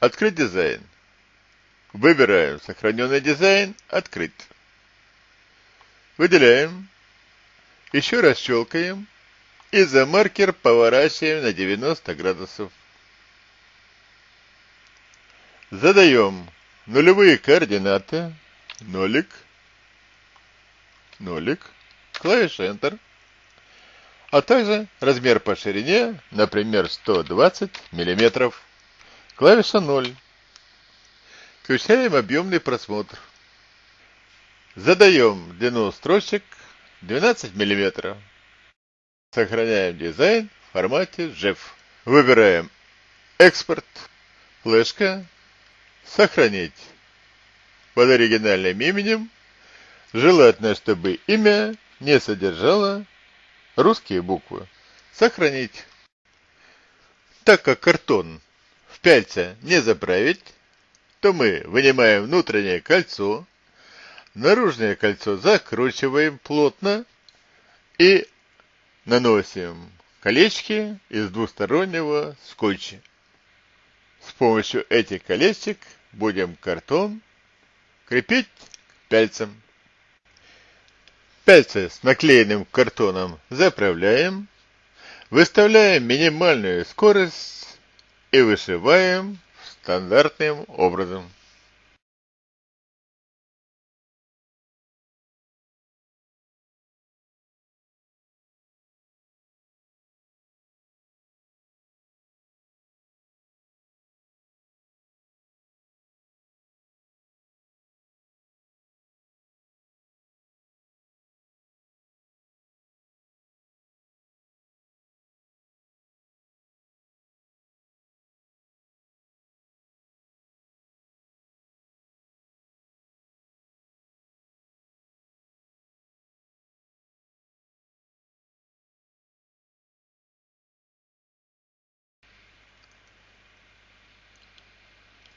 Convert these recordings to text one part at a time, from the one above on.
Открыть дизайн. Выбираем сохраненный дизайн. Открыть. Выделяем. Еще раз щелкаем. И за маркер поворачиваем на 90 градусов. Задаем нулевые координаты. Нолик. Нолик. Клавиша Enter. А также размер по ширине, например, 120 миллиметров. Клавиша 0. Включаем объемный просмотр. Задаем длину строчек 12 мм. Сохраняем дизайн в формате JEF. Выбираем экспорт, флешка, сохранить под оригинальным именем. Желательно, чтобы имя не содержало русские буквы. Сохранить. Так как картон в пяльце не заправить, то мы вынимаем внутреннее кольцо, наружное кольцо закручиваем плотно и наносим колечки из двустороннего скотча. С помощью этих колечек будем картон крепить к пяльцам. Пяльцы с наклеенным картоном заправляем, выставляем минимальную скорость и вышиваем стандартным образом.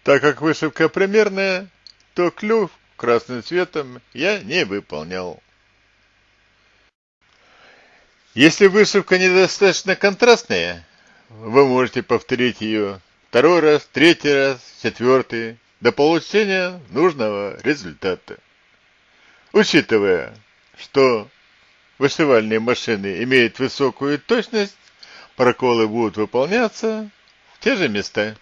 Так как вышивка примерная, то клюв красным цветом я не выполнял. Если вышивка недостаточно контрастная, вы можете повторить ее второй раз, третий раз, четвертый, до получения нужного результата. Учитывая, что вышивальные машины имеют высокую точность, проколы будут выполняться в те же места.